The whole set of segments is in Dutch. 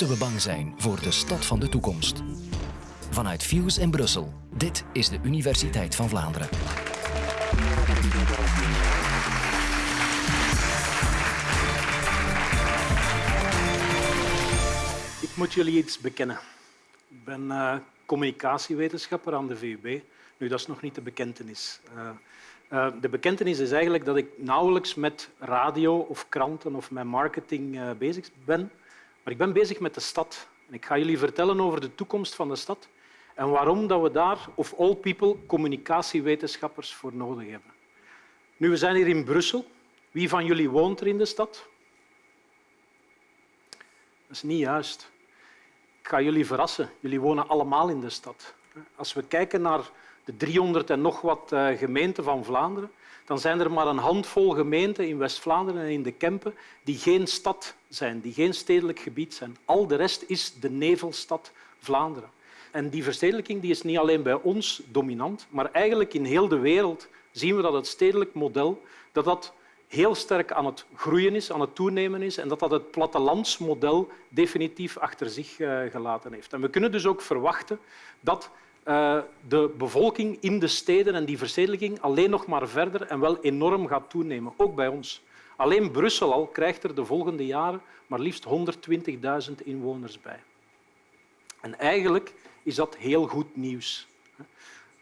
Moeten we bang zijn voor de stad van de toekomst? Vanuit Fuse in Brussel. Dit is de Universiteit van Vlaanderen. Ik moet jullie iets bekennen. Ik ben uh, communicatiewetenschapper aan de VUB. Nu, dat is nog niet de bekentenis. Uh, uh, de bekentenis is eigenlijk dat ik nauwelijks met radio of kranten of met marketing bezig ben. Maar ik ben bezig met de stad. En ik ga jullie vertellen over de toekomst van de stad en waarom dat we daar, of all people, communicatiewetenschappers voor nodig hebben. Nu, we zijn hier in Brussel. Wie van jullie woont er in de stad? Dat is niet juist. Ik ga jullie verrassen. Jullie wonen allemaal in de stad. Als we kijken naar de 300 en nog wat eh, gemeenten van Vlaanderen, dan zijn er maar een handvol gemeenten in West-Vlaanderen en in de Kempen die geen stad zijn, die geen stedelijk gebied zijn. Al de rest is de nevelstad Vlaanderen. En die verstedelijking die is niet alleen bij ons dominant, maar eigenlijk in heel de wereld zien we dat het stedelijk model dat dat heel sterk aan het groeien is, aan het toenemen is en dat dat het plattelandsmodel definitief achter zich eh, gelaten heeft. En we kunnen dus ook verwachten dat uh, de bevolking in de steden en die verstedelijking alleen nog maar verder en wel enorm gaat toenemen, ook bij ons. Alleen Brussel al krijgt er de volgende jaren maar liefst 120.000 inwoners bij. En eigenlijk is dat heel goed nieuws.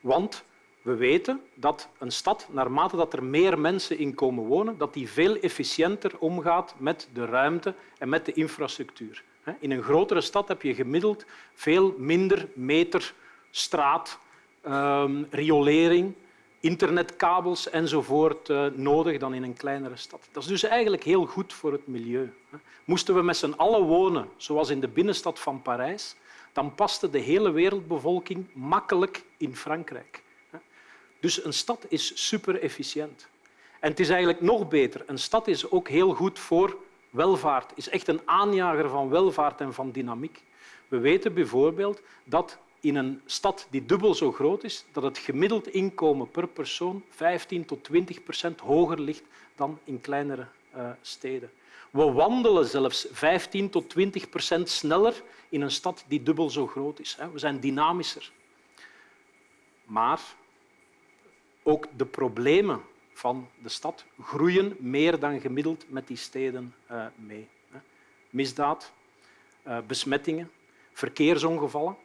Want we weten dat een stad, naarmate dat er meer mensen in komen wonen, dat die veel efficiënter omgaat met de ruimte en met de infrastructuur. In een grotere stad heb je gemiddeld veel minder meter straat, ehm, riolering, internetkabels enzovoort uh, nodig dan in een kleinere stad. Dat is dus eigenlijk heel goed voor het milieu. Moesten we met z'n allen wonen, zoals in de binnenstad van Parijs, dan paste de hele wereldbevolking makkelijk in Frankrijk. Dus een stad is super efficiënt. En het is eigenlijk nog beter. Een stad is ook heel goed voor welvaart, is echt een aanjager van welvaart en van dynamiek. We weten bijvoorbeeld dat in een stad die dubbel zo groot is, dat het gemiddeld inkomen per persoon 15 tot 20 procent hoger ligt dan in kleinere uh, steden. We wandelen zelfs 15 tot 20 procent sneller in een stad die dubbel zo groot is. We zijn dynamischer. Maar ook de problemen van de stad groeien meer dan gemiddeld met die steden eh, mee. Misdaad, eh, besmettingen, verkeersongevallen.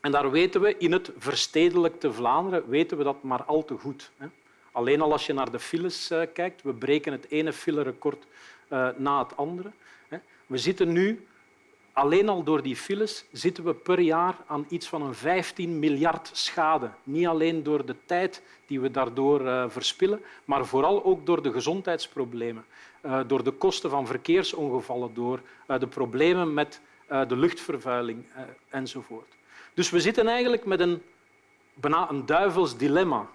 En daar weten we in het verstedelijkte Vlaanderen weten we dat maar al te goed. Alleen al als je naar de files eh, kijkt, we breken het ene filerecord uh, na het andere. We zitten nu, alleen al door die files, zitten we per jaar aan iets van een 15 miljard schade. Niet alleen door de tijd die we daardoor uh, verspillen, maar vooral ook door de gezondheidsproblemen, door de kosten van verkeersongevallen, door de problemen met de luchtvervuiling enzovoort. Dus we zitten eigenlijk met een, bijna een duivels dilemma.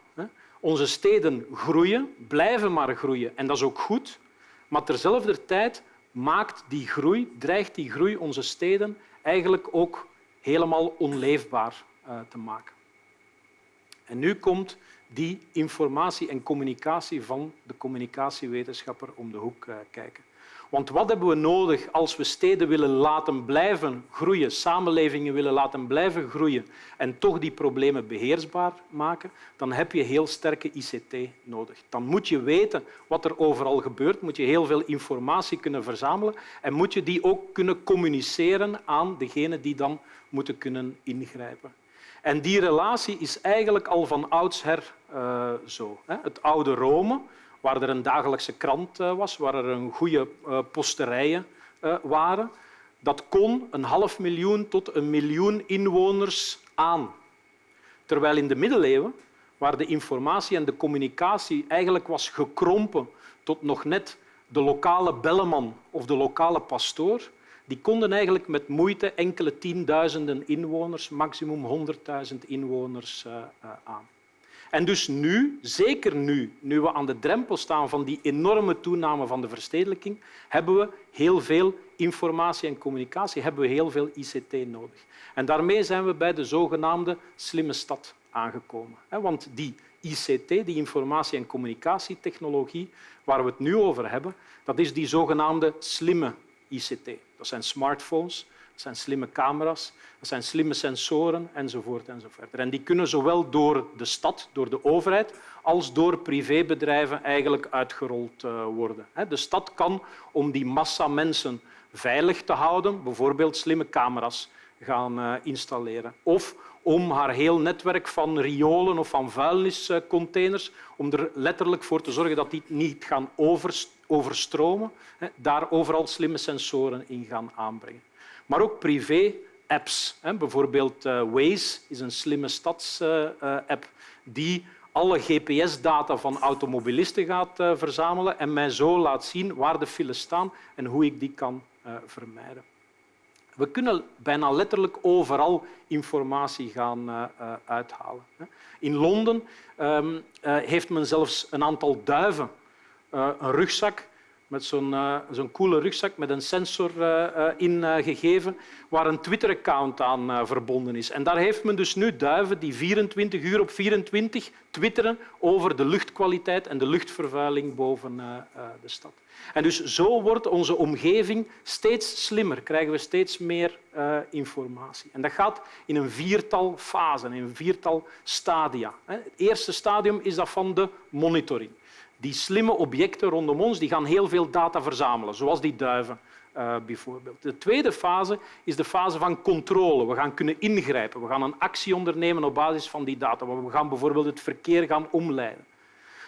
Onze steden groeien, blijven maar groeien en dat is ook goed. Maar terzelfde tijd maakt die groei, dreigt die groei onze steden eigenlijk ook helemaal onleefbaar uh, te maken. En nu komt die informatie en communicatie van de communicatiewetenschapper om de hoek uh, kijken. Want wat hebben we nodig als we steden willen laten blijven groeien, samenlevingen willen laten blijven groeien en toch die problemen beheersbaar maken? Dan heb je heel sterke ICT nodig. Dan moet je weten wat er overal gebeurt, moet je heel veel informatie kunnen verzamelen en moet je die ook kunnen communiceren aan degenen die dan moeten kunnen ingrijpen. En die relatie is eigenlijk al van oudsher uh, zo. Het oude Rome waar er een dagelijkse krant eh, was, waar er een goede eh, posterijen eh, waren. Dat kon een half miljoen tot een miljoen inwoners aan. Terwijl in de middeleeuwen, waar de informatie en de communicatie eigenlijk was gekrompen tot nog net de lokale belleman of de lokale pastoor, die konden eigenlijk met moeite enkele tienduizenden inwoners, maximum honderdduizend inwoners, aan. En dus nu, zeker nu, nu we aan de drempel staan van die enorme toename van de verstedelijking, hebben we heel veel informatie en communicatie, hebben we heel veel ICT nodig. En daarmee zijn we bij de zogenaamde slimme stad aangekomen. Want die ICT, die informatie- en communicatietechnologie, waar we het nu over hebben, dat is die zogenaamde slimme ICT. Dat zijn smartphones, dat zijn slimme camera's, dat zijn slimme sensoren enzovoort. enzovoort. En die kunnen zowel door de stad, door de overheid, als door privébedrijven eigenlijk uitgerold eh, worden. De stad kan, om die massa mensen veilig te houden, bijvoorbeeld slimme camera's gaan eh, installeren. Of om haar heel netwerk van riolen of van vuilniscontainers, om er letterlijk voor te zorgen dat die niet gaan overstromen, daar overal slimme sensoren in gaan aanbrengen. Maar ook privé-apps. Bijvoorbeeld eh, Waze is een slimme stads-app die alle GPS-data van automobilisten gaat eh, verzamelen en mij zo laat zien waar de files staan en hoe ik die kan eh, vermijden. We kunnen bijna letterlijk overal informatie gaan uithalen. In Londen ehm, heeft men zelfs een aantal duiven een rugzak met zo'n uh, zo'n coole rugzak met een sensor uh, ingegeven waar een Twitter-account aan verbonden is. En daar heeft men dus nu duiven die 24 uur op 24 twitteren over de luchtkwaliteit en de luchtvervuiling boven de stad. En dus zo wordt onze omgeving steeds slimmer, krijgen we steeds meer informatie. En dat gaat in een viertal fasen, in een viertal stadia. Het eerste stadium is dat van de monitoring. Die slimme objecten rondom ons die gaan heel veel data verzamelen, zoals die duiven uh, bijvoorbeeld. De tweede fase is de fase van controle. We gaan kunnen ingrijpen. We gaan een actie ondernemen op basis van die data. We gaan bijvoorbeeld het verkeer gaan omleiden.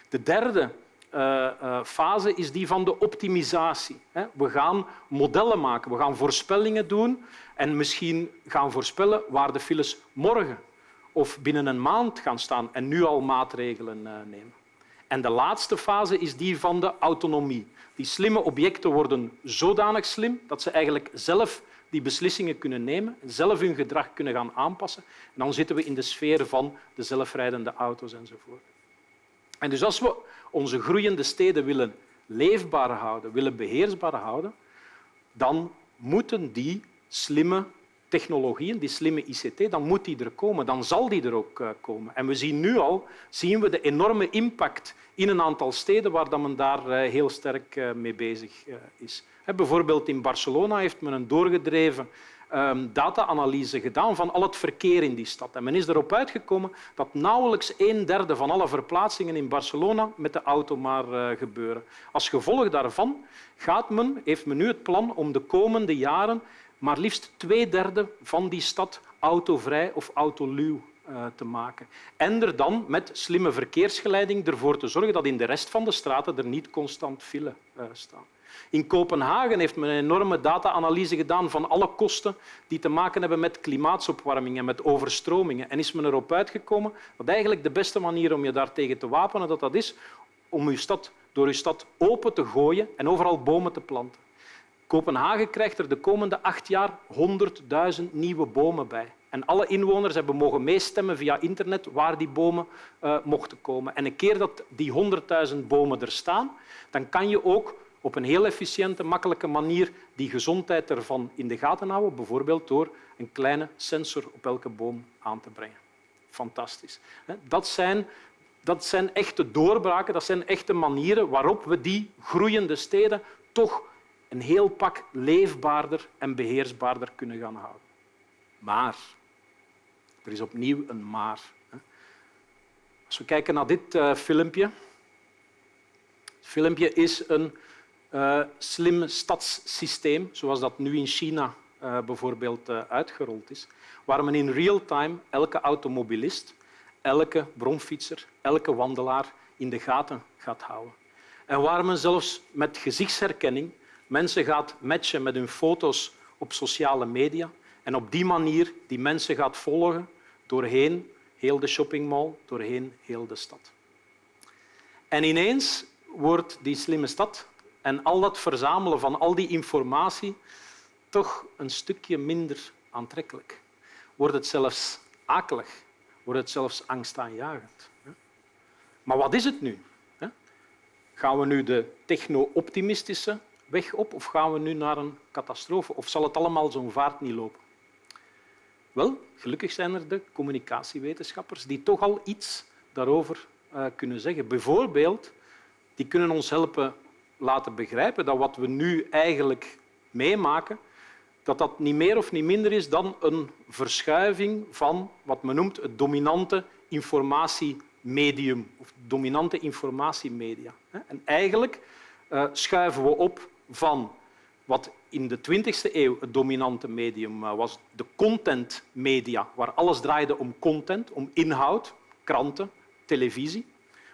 De derde uh, uh, fase is die van de optimisatie. We gaan modellen maken, we gaan voorspellingen doen en misschien gaan voorspellen waar de files morgen of binnen een maand gaan staan en nu al maatregelen nemen. En de laatste fase is die van de autonomie. Die slimme objecten worden zodanig slim dat ze eigenlijk zelf die beslissingen kunnen nemen, zelf hun gedrag kunnen gaan aanpassen. En dan zitten we in de sfeer van de zelfrijdende auto's enzovoort. En dus als we onze groeiende steden willen leefbaar houden, willen beheersbaar houden, dan moeten die slimme technologieën, die slimme ICT, dan moet die er komen, dan zal die er ook eh, komen. En we zien nu al zien we de enorme impact in een aantal steden waar men daar eh, heel sterk eh, mee bezig is. Bijvoorbeeld in Barcelona heeft men een doorgedreven ehm, data-analyse gedaan van al het verkeer in die stad. En men is erop uitgekomen dat nauwelijks een derde van alle verplaatsingen in Barcelona met de auto maar gebeuren. Als gevolg daarvan gaat men, heeft men nu het plan om de komende jaren maar liefst twee derde van die stad autovrij of autoluw uh, te maken. En er dan met slimme verkeersgeleiding ervoor te zorgen dat in de rest van de straten er niet constant file uh, staan. In Kopenhagen heeft men een enorme data-analyse gedaan van alle kosten die te maken hebben met klimaatsopwarming en met overstromingen. En is men erop uitgekomen dat eigenlijk de beste manier om je daartegen te wapenen dat dat is om je stad, door je stad open te gooien en overal bomen te planten. Kopenhagen krijgt er de komende acht jaar 100.000 nieuwe bomen bij. En alle inwoners hebben mogen meestemmen via internet waar die bomen uh, mochten komen. En een keer dat die 100.000 bomen er staan, dan kan je ook op een heel efficiënte, makkelijke manier die gezondheid ervan in de gaten houden, bijvoorbeeld door een kleine sensor op elke boom aan te brengen. Fantastisch. Dat zijn, dat zijn echte doorbraken, dat zijn echte manieren waarop we die groeiende steden toch een heel pak leefbaarder en beheersbaarder kunnen gaan houden. Maar, er is opnieuw een maar. Als we kijken naar dit uh, filmpje. Het filmpje is een uh, slim stadssysteem, zoals dat nu in China uh, bijvoorbeeld uitgerold is, waar men in real time elke automobilist, elke bromfietser, elke wandelaar in de gaten gaat houden. En waar men zelfs met gezichtsherkenning mensen gaat matchen met hun foto's op sociale media en op die manier die mensen gaat volgen doorheen heel de shoppingmall, doorheen heel de stad. En ineens wordt die slimme stad en al dat verzamelen van al die informatie toch een stukje minder aantrekkelijk. Wordt het zelfs akelig, wordt het zelfs angstaanjagend. Maar wat is het nu? Gaan we nu de techno-optimistische weg op of gaan we nu naar een catastrofe? Of zal het allemaal zo'n vaart niet lopen? Wel, gelukkig zijn er de communicatiewetenschappers die toch al iets daarover uh, kunnen zeggen. Bijvoorbeeld, die kunnen ons helpen laten begrijpen dat wat we nu eigenlijk meemaken, dat dat niet meer of niet minder is dan een verschuiving van wat men noemt het dominante informatiemedium of dominante informatiemedia. En eigenlijk uh, schuiven we op van wat in de 20e eeuw het dominante medium uh, was, de contentmedia, waar alles draaide om content, om inhoud, kranten, televisie.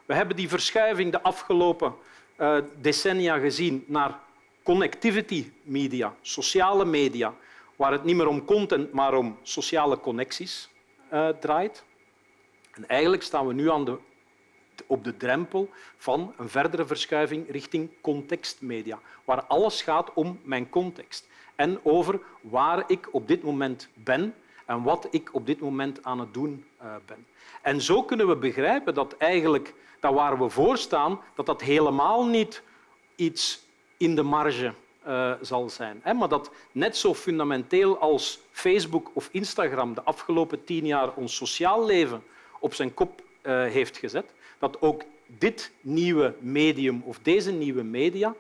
We hebben die verschuiving de afgelopen uh, decennia gezien naar connectivity media, sociale media, waar het niet meer om content, maar om sociale connecties uh, draait. En eigenlijk staan we nu aan de, op de drempel van een verdere verschuiving richting contextmedia, waar alles gaat om mijn context en over waar ik op dit moment ben en wat ik op dit moment aan het doen uh, ben. En zo kunnen we begrijpen dat eigenlijk dat waar we voor staan, dat dat helemaal niet iets in de marge uh, zal zijn. Maar dat net zo fundamenteel als Facebook of Instagram de afgelopen tien jaar ons sociaal leven op zijn kop uh, heeft gezet, dat ook dit nieuwe medium of deze nieuwe media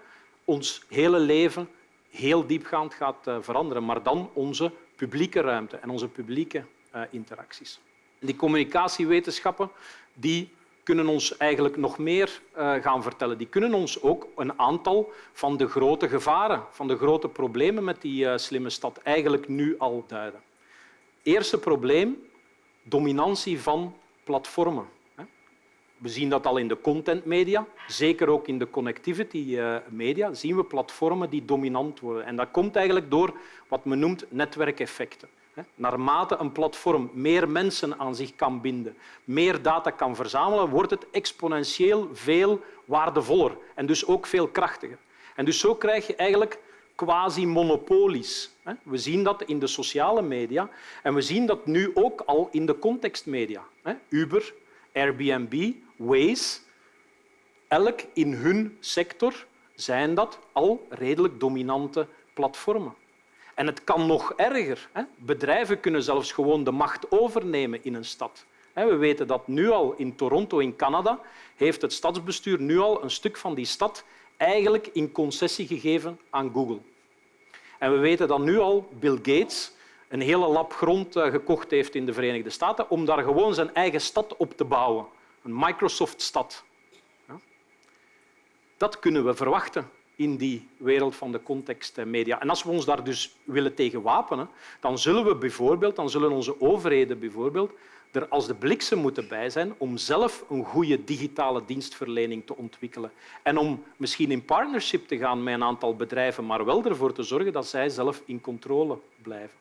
ons hele leven heel diepgaand gaat uh, veranderen, maar dan onze publieke ruimte en onze publieke interacties. Die communicatiewetenschappen die kunnen ons eigenlijk nog meer uh, gaan vertellen. Die kunnen ons ook een aantal van de grote gevaren, van de grote problemen met die slimme stad eigenlijk nu al duiden. Eerste probleem, dominantie van platformen. We zien dat al in de contentmedia, zeker ook in de connectivity eh, media, zien we platformen die dominant worden. En dat komt eigenlijk door wat men noemt netwerkeffecten. Naarmate een platform meer mensen aan zich kan binden, meer data kan verzamelen, wordt het exponentieel veel waardevoller en dus ook veel krachtiger. En dus zo krijg je eigenlijk quasi-monopolies. We zien dat in de sociale media en we zien dat nu ook al in de contextmedia. Uber, Airbnb, Waze, elk in hun sector zijn dat al redelijk dominante platformen. En het kan nog erger. Bedrijven kunnen zelfs gewoon de macht overnemen in een stad. We weten dat nu al in Toronto in Canada heeft het stadsbestuur nu al een stuk van die stad eigenlijk in concessie gegeven aan Google. En we weten dat nu al Bill Gates een hele lap grond eh, gekocht heeft in de Verenigde Staten om daar gewoon zijn eigen stad op te bouwen. Een Microsoft-stad. Dat kunnen we verwachten in die wereld van de contextmedia. En als we ons daar dus willen tegen wapenen, dan zullen we bijvoorbeeld, dan zullen onze overheden bijvoorbeeld er als de bliksem moeten bij zijn om zelf een goede digitale dienstverlening te ontwikkelen. En om misschien in partnership te gaan met een aantal bedrijven, maar wel ervoor te zorgen dat zij zelf in controle blijven.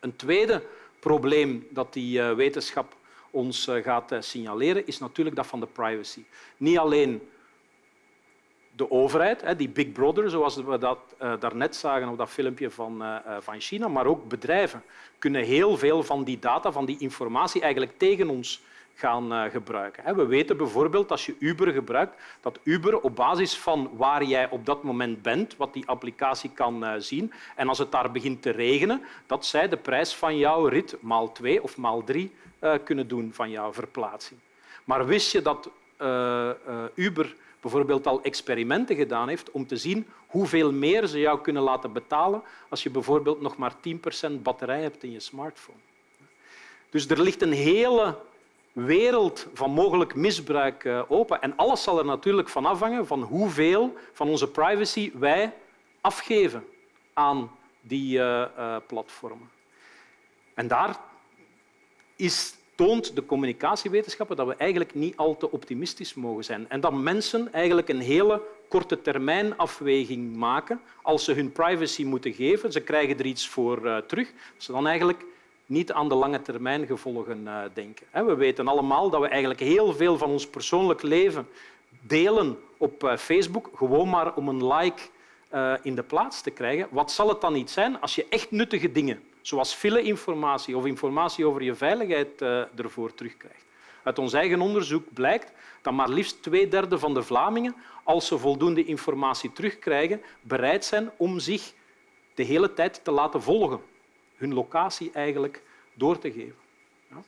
Een tweede probleem dat die eh, wetenschap ons eh, gaat eh, signaleren, is natuurlijk dat van de privacy. Niet alleen de overheid, die Big Brother, zoals we dat uh, daarnet zagen op dat filmpje van, van China, maar ook bedrijven kunnen heel veel van die data, van die informatie eigenlijk tegen ons gaan uh, gebruiken. We weten bijvoorbeeld als je Uber gebruikt, dat Uber op basis van waar jij op dat moment bent, wat die applicatie kan zien, en als het daar begint te regenen, dat zij de prijs van jouw rit maal twee of maal drie kunnen doen van jouw verplaatsing. Maar wist je dat Uber bijvoorbeeld al experimenten gedaan heeft om te zien hoeveel meer ze jou kunnen laten betalen als je bijvoorbeeld nog maar 10% batterij hebt in je smartphone. Dus er ligt een hele wereld van mogelijk misbruik eh, open. En alles zal er natuurlijk van afhangen van hoeveel van onze privacy wij afgeven aan die uh, uh, platformen. En daar is toont de communicatiewetenschappen dat we eigenlijk niet al te optimistisch mogen zijn en dat mensen eigenlijk een hele korte termijn afweging maken als ze hun privacy moeten geven. Ze krijgen er iets voor uh, terug. Ze dan eigenlijk niet aan de lange termijn gevolgen uh, denken. We weten allemaal dat we eigenlijk heel veel van ons persoonlijk leven delen op uh, Facebook, gewoon maar om een like in de plaats te krijgen. Wat zal het dan niet zijn als je echt nuttige dingen zoals file-informatie of informatie over je veiligheid ervoor terugkrijgt. Uit ons eigen onderzoek blijkt dat maar liefst twee derde van de Vlamingen, als ze voldoende informatie terugkrijgen, bereid zijn om zich de hele tijd te laten volgen, hun locatie eigenlijk door te geven. Ja.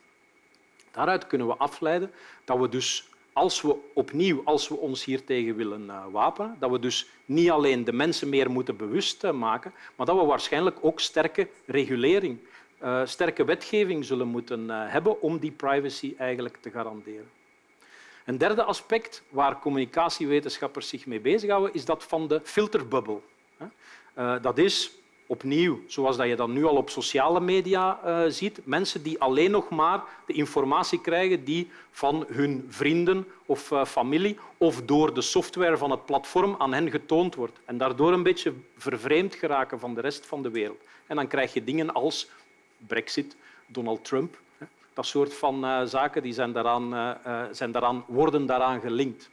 Daaruit kunnen we afleiden dat we dus als we opnieuw, als we ons hiertegen willen uh, wapenen, dat we dus niet alleen de mensen meer moeten bewust uh, maken, maar dat we waarschijnlijk ook sterke regulering, uh, sterke wetgeving zullen moeten hebben om die privacy eigenlijk te garanderen. Een derde aspect waar communicatiewetenschappers zich mee bezighouden, is dat van de filterbubbel. Dat is opnieuw, zoals dat je dat nu al op sociale media uh, ziet, mensen die alleen nog maar de informatie krijgen die van hun vrienden of uh, familie of door de software van het platform aan hen getoond wordt en daardoor een beetje vervreemd geraken van de rest van de wereld. En dan krijg je dingen als Brexit, Donald Trump, hè. dat soort van uh, zaken die zijn daaraan, zijn daaraan, worden daaraan gelinkt.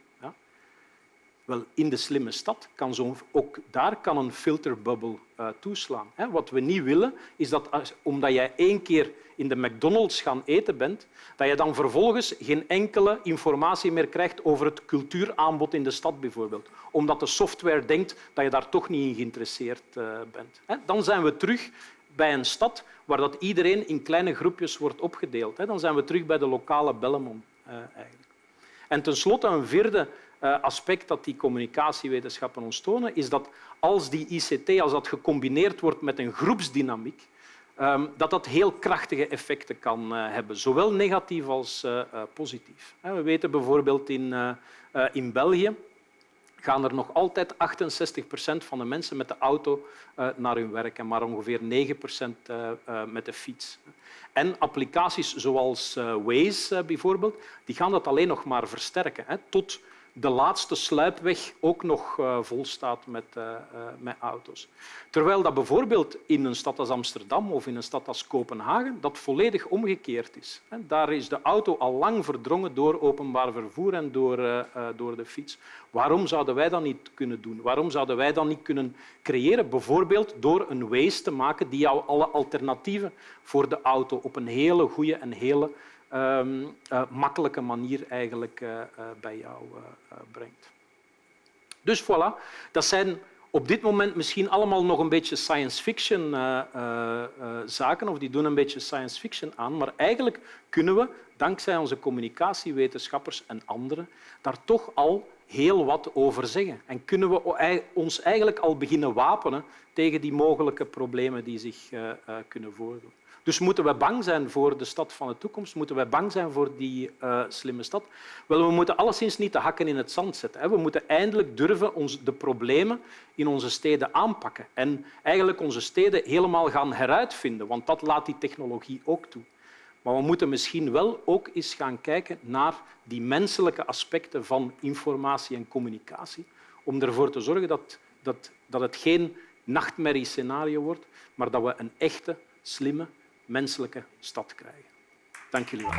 Wel, in de slimme stad kan zo, ook daar kan een filterbubbel uh, toeslaan. Wat we niet willen, is dat omdat jij één keer in de McDonald's gaan eten bent, dat je dan vervolgens geen enkele informatie meer krijgt over het cultuuraanbod in de stad bijvoorbeeld. Omdat de software denkt dat je daar toch niet in geïnteresseerd uh, bent. Dan zijn we terug bij een stad waar dat iedereen in kleine groepjes wordt opgedeeld. Dan zijn we terug bij de lokale Bellemon uh, eigenlijk. En tenslotte een vierde aspect dat die communicatiewetenschappen ons tonen, is dat als die ICT als dat gecombineerd wordt met een groepsdynamiek, um, dat dat heel krachtige effecten kan uh, hebben, zowel negatief als uh, positief. We weten bijvoorbeeld in, in België gaan er nog altijd 68 procent van de mensen met de auto naar hun werk en maar ongeveer 9 procent met de fiets. En applicaties zoals Waze bijvoorbeeld, die gaan dat alleen nog maar versterken. Tot de laatste sluipweg ook nog uh, vol staat met, uh, uh, met auto's. Terwijl dat bijvoorbeeld in een stad als Amsterdam of in een stad als Kopenhagen dat volledig omgekeerd is. Daar is de auto al lang verdrongen door openbaar vervoer en door, door de fiets. Waarom zouden wij dat niet kunnen doen? Waarom zouden wij dat niet kunnen creëren? Bijvoorbeeld door een Waze te maken die jou alle alternatieven voor de auto op een hele goede en hele um, uh, makkelijke manier eigenlijk uh, uh, bij jou brengt. Dus voilà, dat zijn op dit moment misschien allemaal nog een beetje science fiction zaken, of die doen een beetje science fiction aan, maar eigenlijk kunnen we, dankzij onze communicatiewetenschappers en anderen, daar toch al heel wat over zeggen. En kunnen we ons eigenlijk al beginnen wapenen tegen die mogelijke problemen die zich kunnen voordoen. Dus moeten we bang zijn voor de stad van de toekomst? Moeten we bang zijn voor die uh, slimme stad? Wel, we moeten alleszins niet de hakken in het zand zetten. Hè. We moeten eindelijk durven de problemen in onze steden aanpakken en eigenlijk onze steden helemaal gaan heruitvinden, want dat laat die technologie ook toe. Maar we moeten misschien wel ook eens gaan kijken naar die menselijke aspecten van informatie en communicatie, om ervoor te zorgen dat, dat, dat het geen nachtmerriescenario wordt, maar dat we een echte, slimme menselijke stad krijgen. Dank jullie wel.